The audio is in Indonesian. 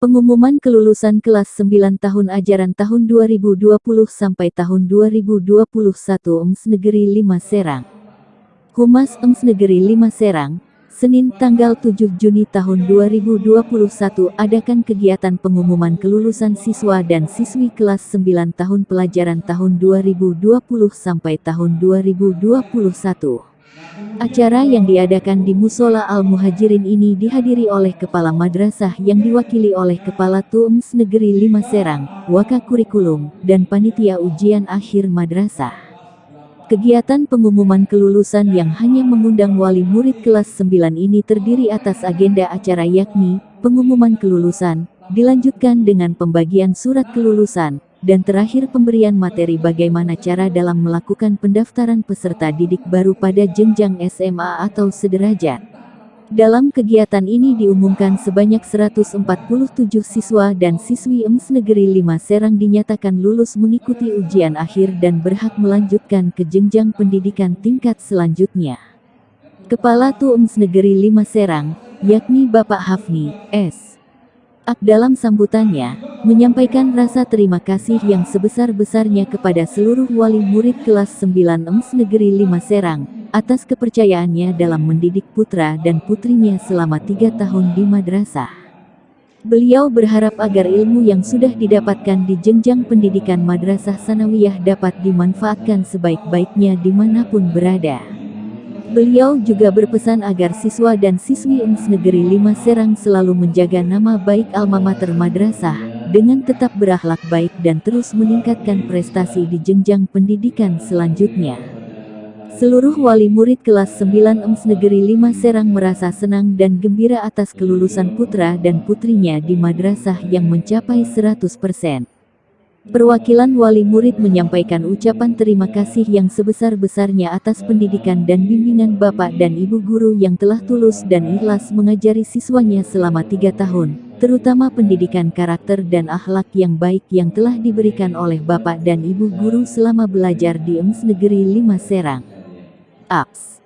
Pengumuman kelulusan kelas 9 tahun ajaran tahun 2020 sampai tahun 2021 EMS Negeri 5 Serang. Humas EMS Negeri 5 Serang, Senin tanggal 7 Juni tahun 2021 adakan kegiatan pengumuman kelulusan siswa dan siswi kelas 9 tahun pelajaran tahun 2020 sampai tahun 2021. Acara yang diadakan di Musola Al-Muhajirin ini dihadiri oleh Kepala Madrasah yang diwakili oleh Kepala TUMS Negeri 5 Serang, Waka Kurikulum, dan Panitia Ujian Akhir Madrasah. Kegiatan pengumuman kelulusan yang hanya mengundang wali murid kelas 9 ini terdiri atas agenda acara yakni, pengumuman kelulusan, dilanjutkan dengan pembagian surat kelulusan, dan terakhir pemberian materi bagaimana cara dalam melakukan pendaftaran peserta didik baru pada jenjang SMA atau sederajat. Dalam kegiatan ini diumumkan sebanyak 147 siswa dan siswi EMS Negeri 5 Serang dinyatakan lulus mengikuti ujian akhir dan berhak melanjutkan ke jenjang pendidikan tingkat selanjutnya. Kepala Tu EMS Negeri 5 Serang, yakni Bapak Hafni, S. Ak dalam sambutannya, menyampaikan rasa terima kasih yang sebesar-besarnya kepada seluruh wali murid kelas 9 EMS Negeri 5 Serang, atas kepercayaannya dalam mendidik putra dan putrinya selama tiga tahun di madrasah. Beliau berharap agar ilmu yang sudah didapatkan di jenjang pendidikan madrasah sanawiyah dapat dimanfaatkan sebaik-baiknya di mana pun berada. Beliau juga berpesan agar siswa dan siswi UNS Negeri 5 Serang selalu menjaga nama baik alma mater madrasah, dengan tetap berakhlak baik dan terus meningkatkan prestasi di jenjang pendidikan selanjutnya. Seluruh wali murid kelas 9 EMS Negeri 5 Serang merasa senang dan gembira atas kelulusan putra dan putrinya di madrasah yang mencapai 100%. Perwakilan wali murid menyampaikan ucapan terima kasih yang sebesar-besarnya atas pendidikan dan bimbingan Bapak dan Ibu Guru yang telah tulus dan ikhlas mengajari siswanya selama tiga tahun, terutama pendidikan karakter dan akhlak yang baik yang telah diberikan oleh Bapak dan Ibu Guru selama belajar di EMS Negeri 5 Serang. Aps.